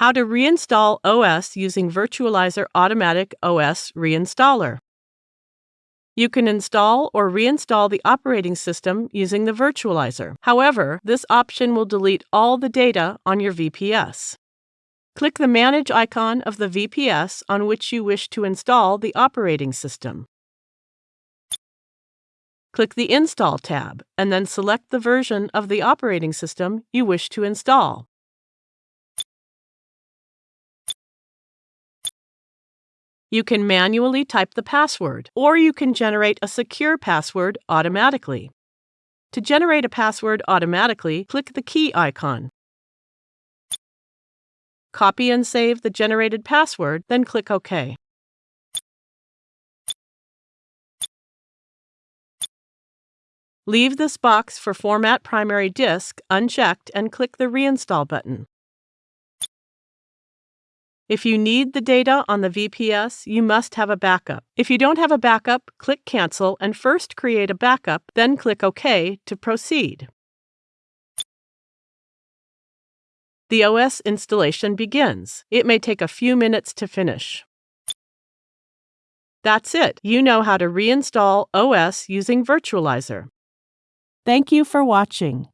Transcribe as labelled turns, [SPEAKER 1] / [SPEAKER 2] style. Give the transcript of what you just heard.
[SPEAKER 1] How to reinstall OS using Virtualizor Automatic OS Reinstaller. You can install or reinstall the operating system using the Virtualizor. However, this option will delete all the data on your VPS. Click the Manage icon of the VPS on which you wish to install the operating system. Click the Install tab and then select the version of the operating system you wish to install. You can manually type the password, or you can generate a secure password automatically. To generate a password automatically, click the key icon. Copy and save the generated password, then click OK. Leave this box for Format Primary Disk unchecked and click the Reinstall button. If you need the data on the VPS, you must have a backup. If you don't have a backup, click Cancel and first create a backup, then click OK to proceed. The OS installation begins. It may take a few minutes to finish. That's it. You know how to reinstall OS using Virtualizor. Thank you for watching.